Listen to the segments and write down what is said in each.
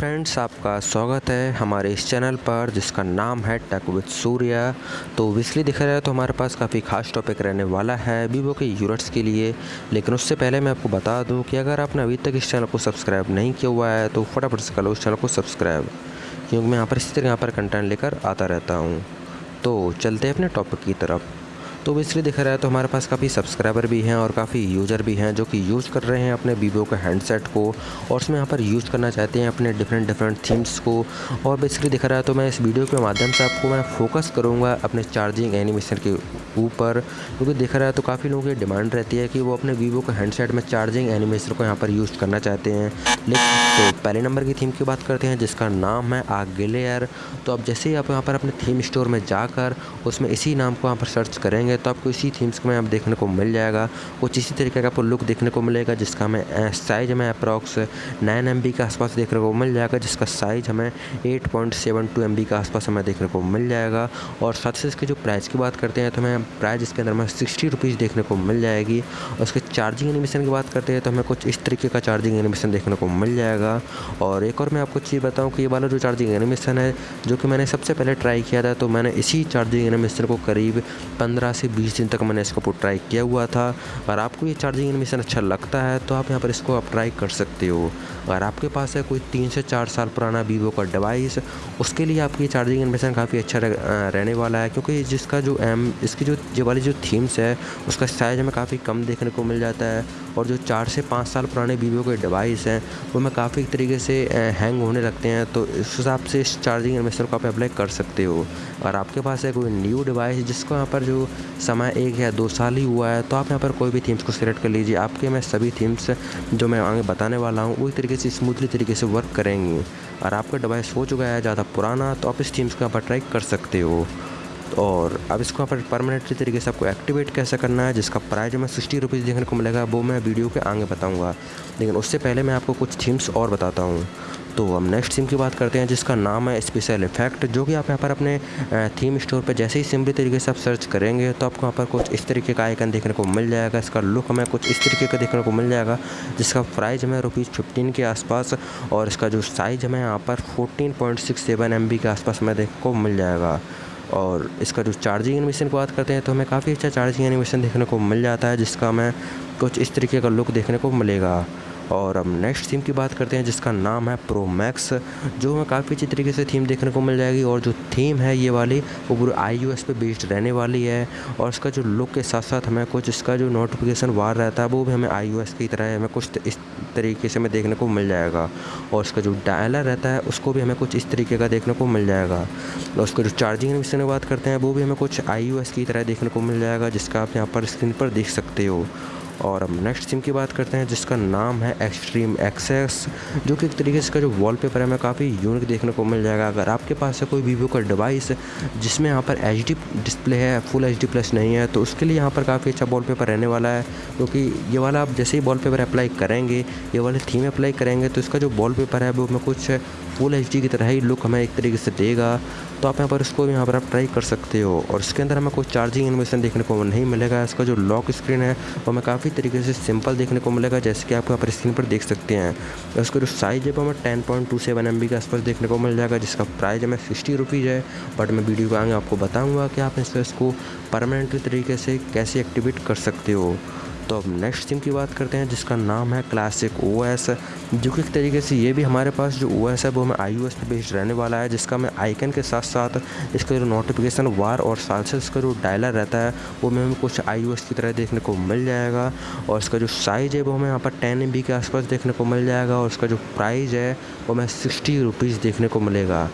Friends आपका स्वागत है हमारे इस चैनल पर, जिसका नाम है टेक विद सूर्या तो विसली दिख रहा है तो हमारे पास काफ़ी खास टॉपिक रहने वाला है वीवो के यूनिट्स के लिए। लेकिन उससे पहले मैं आपको बता दूँ कि अगर आपने अभी तक इस चैनल को सब्सक्राइब नहीं किया हुआ है तो फटाफट से कर लो उस चैनल को सब्सक्राइब क्योंकि मैं यहाँ पर इसी तरह यहाँ पर कंटेंट लेकर आता रहता हूँ। तो चलते हैं अपने टॉपिक की तरफ़। तो बेसिकली देखा रहा है तो हमारे पास काफ़ी सब्सक्राइबर भी हैं और काफ़ी यूज़र भी हैं जो कि यूज़ कर रहे हैं अपने वीवो के हैंडसेट को और उसमें यहाँ पर यूज़ करना चाहते हैं अपने डिफरेंट डिफरेंट थीम्स को। और बेसिकली देखा रहा है तो मैं इस वीडियो के माध्यम से आपको मैं फोकस करूँगा अपने चार्जिंग एनिमेशन के ऊपर, क्योंकि देखा रहा है तो काफ़ी लोगों की डिमांड रहती है कि वो अपने वीवो के हैंडसेट में चार्जिंग एनिमेशन को यहाँ पर यूज़ करना चाहते हैं। लेकिन तो पहले नंबर की थीम की बात करते हैं, जिसका नाम है आग तो अब जैसे ही आप यहाँ पर अपने थीम स्टोर में जाकर उसमें इसी नाम को यहाँ पर सर्च करेंगे तो आपको इसी थीम्स में आप देखने को मिल जाएगा। कुछ इसी तरीके का आपको लुक देखने को मिलेगा, जिसका हमें साइज़ हमें अप्रॉक्स नाइन एम के आसपास देखने को मिल जाएगा, जिसका साइज़ हमें eight point seven two M के आसपास हमें देखने को मिल जाएगा। और साथ ही इसके जो प्राइस की बात करते हैं तो हमें प्राइस इसके अंदर हमें सिक्सटी रुपीज़ देखने को मिल जाएगी। और उसके चार्जिंग एनिमेशन की बात करते हैं तो हमें कुछ इस तरीके का चार्जिंग एनिमेशन देखने को मिल जाएगा। और एक और मैं आपको चीज़ बताऊँ कि ये वाला जो चार्जिंग एनिमेशन है, जो कि मैंने सबसे पहले ट्राई किया था तो मैंने इसी चार्जिंग एनिमेशन को करीब पंद्रह से बीस दिन तक मैंने इसको ट्राई किया हुआ था। अगर आपको ये चार्जिंग एनिमेशन अच्छा लगता है तो आप यहाँ पर इसको आप ट्राई कर सकते हो। अगर आपके पास है कोई तीन से चार साल पुराना वीवो का डिवाइस, उसके लिए आपकी चार्जिंग एनिमेशन काफ़ी अच्छा रहने वाला है, क्योंकि जिसका जो एम इसकी जो, ये वाली जो थीम्स है, उसका साइज़ हमें काफ़ी कम देखने को मिल जाता है। और जो चार से पाँच साल पुराने वीवो के डिवाइस हैं, वो में काफ़ी तरीके से हैंग होने लगते हैं तो इस हिसाब से इस चार्जिंग एनिमेशन को आप अप्लाई कर सकते हो। और आपके पास है कोई न्यू डिवाइस जिसको यहाँ पर जो समय एक या दो साल ही हुआ है तो आप यहाँ पर कोई भी थीम्स को सिलेक्ट कर लीजिए। आपके मैं सभी थीम्स जो मैं आगे बताने वाला हूँ, वही तरीके से स्मूथली तरीके से वर्क करेंगी। और आपका डिवाइस हो चुका है ज़्यादा पुराना तो आप इस थीम्स को यहाँ पर ट्राई कर सकते हो। और अब इसको यहाँ पर परमानेंटली तरीके से आपको एक्टिवेट कैसे करना है, जिसका प्राइस मैं सिक्सटी रुपीज़ देखने को मिलेगा, वो मैं वीडियो के आगे बताऊँगा। लेकिन उससे पहले मैं आपको कुछ थीम्स और बताता हूँ। तो हम नेक्स्ट सिम की बात करते हैं, जिसका नाम है स्पेशल इफ़ेक्ट जो कि आप यहाँ पर अपने थीम स्टोर पर जैसे ही सिंपली तरीके से आप सर्च करेंगे तो आपको यहाँ पर कुछ इस तरीके का आइकन देखने को मिल जाएगा, इसका लुक हमें कुछ इस तरीके का देखने को मिल जाएगा, जिसका प्राइस हमें रुपीज़ फिफ्टीन के आसपास और इसका जो साइज़ हमें यहाँ पर fourteen point six seven M B के आसपास हमें देखने को मिल जाएगा। और इसका जो चार्जिंग एनिमेशन की बात करते हैं तो हमें काफ़ी अच्छा चार्जिंग एनिमेशन देखने को मिल जाता है, जिसका हमें कुछ इस तरीके का लुक देखने को मिलेगा। और अब नेक्स्ट थीम की बात करते हैं, जिसका नाम है प्रो मैक्स जो हमें काफ़ी अच्छी तरीके से थीम देखने को मिल जाएगी। और जो थीम है ये वाली, वो पूरे आई यू एस पे बेस्ड रहने वाली है। और इसका जो लुक के साथ साथ हमें कुछ इसका जो नोटिफिकेशन वार रहता है, वो भी हमें आई यू एस की तरह हमें कुछ इस तरीके से हमें देखने को मिल जाएगा। और उसका जो डायलर रहता है, उसको भी हमें कुछ इस तरीके का देखने को मिल जाएगा। और उसका जो चार्जिंग विषय में बात करते हैं, वो भी हमें कुछ आई की तरह देखने को मिल जाएगा, जिसका आप यहाँ पर स्क्रीन पर देख सकते हो। और अब नेक्स्ट सिम की बात करते हैं, जिसका नाम है एक्सट्रीम एक्सेस जो कि एक तरीके से इसका जो वॉलपेपर है, हमें काफ़ी यूनिक देखने को मिल जाएगा। अगर आपके पास है कोई वीवो का डिवाइस जिसमें यहाँ पर एचडी डिस्प्ले है फुल एचडी प्लस नहीं है तो उसके लिए यहाँ पर काफ़ी अच्छा वॉलपेपर रहने वाला है, क्योंकि ये वाला आप जैसे ही वॉलपेपर अप्लाई करेंगे, ये वाले थीम अप्लाई करेंगे तो इसका जो वॉलपेपर है, वो हमें कुछ फुल एच की तरह ही लुक हमें एक तरीके से देगा। तो आप यहाँ पर इसको यहाँ पर आप ट्राई कर सकते हो। और इसके अंदर हमें कोई चार्जिंग इन्वेशन देखने को नहीं मिलेगा। इसका जो लॉक स्क्रीन है, वो हमें काफ़ी तरीके से सिंपल देखने को मिलेगा, जैसे कि आप यहाँ पर स्क्रीन पर देख सकते हैं। इसका जो साइज़ है, वो हमें ten point two seven M B के आसपास देखने को मिल जाएगा, जिसका प्राइस हमें सिक्सटी रुपीज़ है। बट मैं वीडियो को आगे आपको बताऊँगा कि आप इसको परमानेंटली तरीके से कैसे एक्टिवेट कर सकते हो। तो अब नेक्स्ट सिम की बात करते हैं, जिसका नाम है क्लासिक ओ एस जो कि एक तरीके से ये भी हमारे पास जो ओ एस है, वो हमें आई ओ पे बेस्ड रहने वाला है, जिसका मैं आइकन के साथ साथ इसका जो नोटिफिकेशन वार और साल से इसका जो डायलर रहता है, वो हमें कुछ आई की तरह देखने को मिल जाएगा और इसका जो साइज़ है, वो हमें यहाँ पर टेन एम के आसपास देखने को मिल जाएगा और इसका जो प्राइज़ है, वो हमें सिक्सटी रुपीज़ देखने को मिलेगा।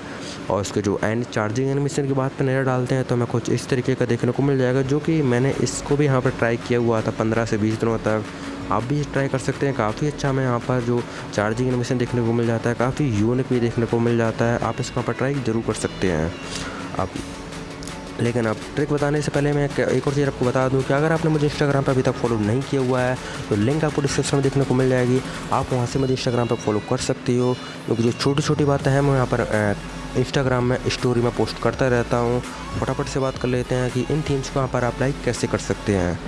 और उसके जो एंड चार्जिंग एनिमेशन की बात पर नज़र डालते हैं तो हमें कुछ इस तरीके का देखने को मिल जाएगा, जो कि मैंने इसको भी यहाँ पर ट्राई किया हुआ था पंद्रह से बीस दिनों तक। आप भी ट्राई कर सकते हैं, काफ़ी अच्छा हमें यहाँ पर जो चार्जिंग एनिमेशन देखने को मिल जाता है, काफ़ी यूनिक भी देखने को मिल जाता है। आप इसको यहाँ पर ट्राई ज़रूर कर सकते हैं। आप लेकिन अब ट्रिक बताने से पहले मैं एक और चीज़ आपको बता दूँ कि अगर आपने मुझे इंस्टाग्राम पर अभी तक फॉलो नहीं किया हुआ है तो लिंक आपको डिस्क्रिप्शन में देखने को मिल जाएगी। आप वहाँ से मुझे इंस्टाग्राम पर फॉलो कर सकती हो, क्योंकि जो छोटी छोटी बातें हैं, मैं यहाँ पर इंस्टाग्राम में स्टोरी में पोस्ट करता रहता हूँ। फटाफट से बात कर लेते हैं कि इन थीम्स को यहाँ पर आप लाइक कैसे कर सकते हैं।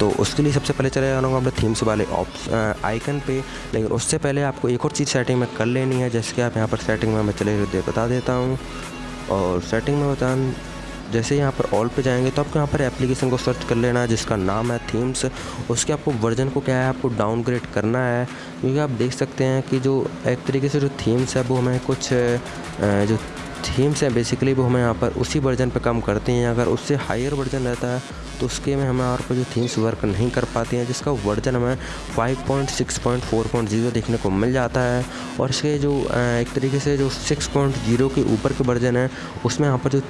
तो उसके लिए सबसे पहले चले जाऊँगा अपने थीम्स वाले ऑप्शन आइकन पे। लेकिन उससे पहले आपको एक और चीज़ सेटिंग में कर लेनी है, जैसे कि आप यहाँ पर सेटिंग में मैं चले बता देता हूँ। और सेटिंग में बता जैसे यहाँ पर ऑल पे जाएँगे तो आपको यहाँ पर एप्लीकेशन को सर्च कर लेना है, जिसका नाम है थीम्स उसके आपको वर्जन को क्या है, आपको डाउनग्रेड करना है। क्योंकि आप देख सकते हैं कि जो एक तरीके से जो थीम्स है, वो हमें कुछ जो थीम्स हैं बेसिकली वो हमें यहाँ पर उसी वर्जन पर काम करते हैं। अगर उससे हायर वर्जन रहता है तो उसके में हमें पर जो थीम्स वर्क नहीं कर पाते हैं, जिसका वर्जन हमें 5.6.4.0 देखने को मिल जाता है। और इसके जो एक तरीके से जो 6.0 के ऊपर के वर्जन है, उसमें यहाँ पर जो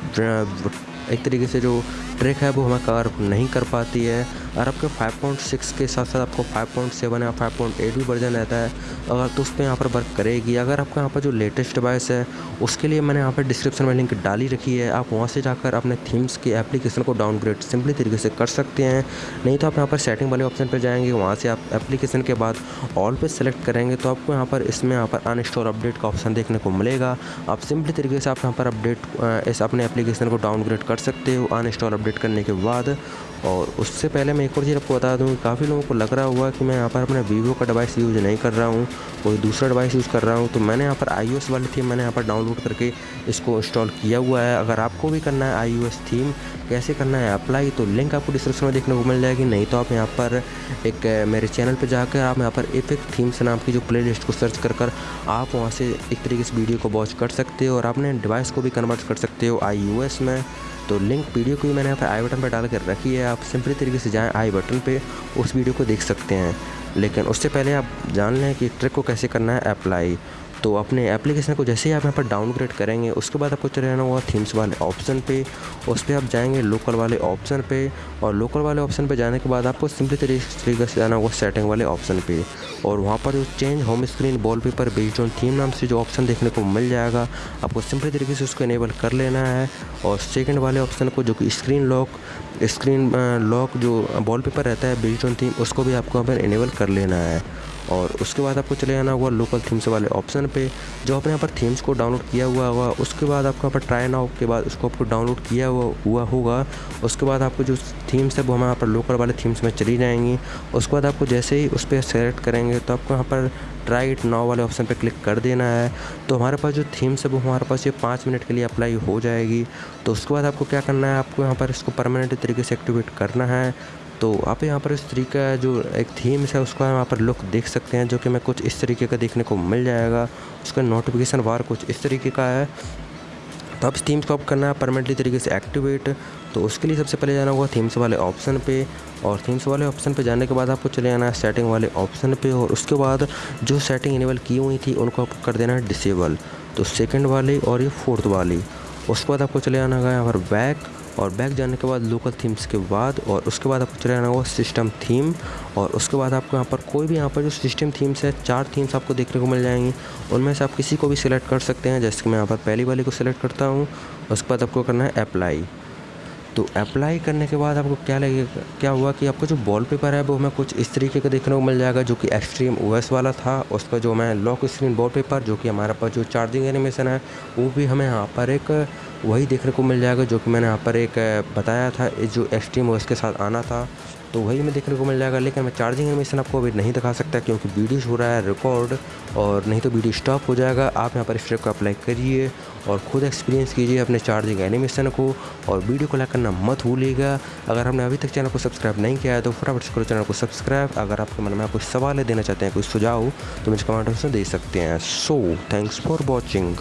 एक तरीके से जो ट्रिक है वो हमें कवर नहीं कर पाती है। और आपके 5.6 के साथ साथ आपको 5.7 या 5.8 भी वर्जन रहता है। अगर तो उस पर यहाँ पर वर्क करेगी। अगर आपका यहाँ पर जो लेटेस्ट डिवाइस है, उसके लिए मैंने यहाँ पर डिस्क्रिप्शन में लिंक डाली रखी है। आप वहाँ से जाकर अपने थीम्स की एप्लीकेशन को डाउनग्रेड सिंपली तरीके से कर सकते हैं। नहीं तो आप यहाँ पर सेटिंग वाले ऑप्शन पर जाएँगे, वहाँ से आप एप्लीकेशन के बाद ऑल पे सेलेक्ट करेंगे तो आपको यहाँ पर इसमें यहाँ पर अनस्टोर अपडेट का ऑप्शन देखने को मिलेगा। आप सिंपली तरीके से आप यहाँ पर अपडेट इस अपने एप्लीकेशन को डाउनग्रेड कर सकते हो। अनइंस्टॉल अपडेट करने के बाद और उससे पहले मैं एक और चीज़ आपको बता दूँ, काफ़ी लोगों को लग रहा हुआ कि मैं यहाँ पर अपने वीवो का डिवाइस यूज़ नहीं कर रहा हूँ, कोई दूसरा डिवाइस यूज़ कर रहा हूँ। तो मैंने यहाँ पर आईयूएस वाली थीम मैंने यहाँ पर डाउनलोड करके इसको इंस्टॉल किया हुआ है। अगर आपको भी करना है आई थीम कैसे करना है अप्लाई तो लिंक आपको डिस्क्रिप्शन में देखने को मिल जाएगी। नहीं तो आप यहाँ पर एक मेरे चैनल पर जाकर आप यहाँ पर इफ़ेक्ट थीम्स नाम की जो प्ले को सर्च कर कर आप वहाँ से एक तरीके से वीडियो को वॉच कर सकते हो और अपने डिवाइस को भी कन्वर्ट कर सकते हो आई में। तो लिंक वीडियो को भी मैंने यहाँ पर आई बटन पर डाल कर रखी है, आप सिंपली तरीके से जाएँ आई बटन पे, उस वीडियो को देख सकते हैं। लेकिन उससे पहले आप जान लें कि ट्रिक को कैसे करना है अप्लाई तो अपने एप्लीकेशन को जैसे ही आप यहाँ पर डाउनग्रेड करेंगे, उसके बाद आपको चले जाना होगा थीम्स वाले ऑप्शन पे। उस पर आप जाएँगे लोकल वाले ऑप्शन पे और लोकल वाले ऑप्शन पे जाने के बाद आपको सिंपली तरीके से जाना होगा सेटिंग वाले ऑप्शन पे। और वहाँ पर जो change home screen wallpaper based on theme नाम से जो ऑप्शन देखने को मिल जाएगा, आपको सिंपली तरीके से उसको इनेबल कर लेना है। और सेकेंड वाले ऑप्शन को जो कि स्क्रीन लॉक स्क्रीन लॉक जो वॉल रहता है बेस्ड ऑन थीम उसको भी आपको यहाँ पर इनेबल कर लेना है। और उसके बाद आपको चले जाना होगा लोकल थीम्स वाले ऑप्शन पे, जो आपने यहाँ पर थीम्स को डाउनलोड किया हुआ होगा, उसके बाद आपको यहाँ पर ट्राई नाउ के बाद उसको आपको डाउनलोड किया हुआ हुआ होगा। उसके बाद आपको जो थीम्स है, वो हमारे यहाँ पर लोकल वाले थीम्स में चली जाएँगी। उसके बाद आपको जैसे ही उस पर सेलेक्ट करेंगे तो आपको यहाँ पर ट्राई इट नाउ वाले ऑप्शन पर क्लिक कर देना है। तो हमारे पास जो थीम्स है, वो हमारे पास ये पाँच मिनट के लिए अप्लाई हो जाएगी। तो उसके बाद आपको क्या करना है, आपको यहाँ पर इसको परमानेंट तरीके से एक्टिवेट करना है। तो आप यहाँ पर इस तरीका जो एक थीम्स है, उसका यहाँ पर लुक देख सकते हैं, जो कि मैं कुछ इस तरीके का देखने को मिल जाएगा। उसका नोटिफिकेशन बार कुछ इस तरीके का है। तो अब थीम्स को आप करना है परमानेंटली तरीके से एक्टिवेट तो उसके लिए सबसे पहले जाना होगा थीम्स वाले ऑप्शन पे। और थीम्स वाले ऑप्शन पे जाने के बाद आपको चले जाना है सेटिंग वाले ऑप्शन पे। और उसके बाद जो सेटिंग इनेबल की हुई थी, उनको आपको कर देना है डिसेबल तो सेकंड वाली और ये फोर्थ वाली। उसके बाद आपको चले जाना है यहाँ पर बैक और बैक जाने के बाद लोकल थीम्स के बाद और उसके बाद आपको चले जाना होगा सिस्टम थीम और उसके बाद आपको यहाँ पर कोई भी यहाँ पर जो सिस्टम थीम्स है, चार थीम्स आपको देखने को मिल जाएँगी। उनमें से आप किसी को भी सिलेक्ट कर सकते हैं। जैसे कि मैं यहाँ पर पहली वाली को सिलेक्ट करता हूँ, उसके बाद आपको करना है अप्लाई तो अप्लाई करने के बाद आपको क्या लगेगा क्या हुआ कि आपका जो वॉल पेपर है, वो हमें कुछ इस तरीके का देखने को मिल जाएगा जो कि एक्सट्रीम ओएस वाला था। उसका जो हमें लॉक स्क्रीन वॉल पेपर जो कि हमारे पास जो चार्जिंग एनिमेशन है, वो भी हमें यहाँ पर एक वही देखने को मिल जाएगा, जो कि मैंने यहाँ पर एक बताया था जो एक्सट्रीम ओएस के साथ आना था तो वही हमें देखने को मिल जाएगा। लेकिन मैं चार्जिंग एनिमेशन आपको अभी नहीं दिखा सकता, क्योंकि वीडियो हो रहा है रिकॉर्ड और नहीं तो वीडियो स्टॉप हो जाएगा। आप यहाँ पर स्टेप को अप्लाई करिए और ख़ुद एक्सपीरियंस कीजिए अपने चार्जिंग एनिमेशन को, और वीडियो को लाइक करना मत भूलिएगा। अगर हमने अभी तक चैनल को सब्सक्राइब नहीं किया है तो फटाफट से करो चैनल को सब्सक्राइब अगर आपके मन में कुछ सवाल देना चाहते हैं कुछ सुझाव तो मुझे कमेंट में दे सकते हैं। So thanks for watching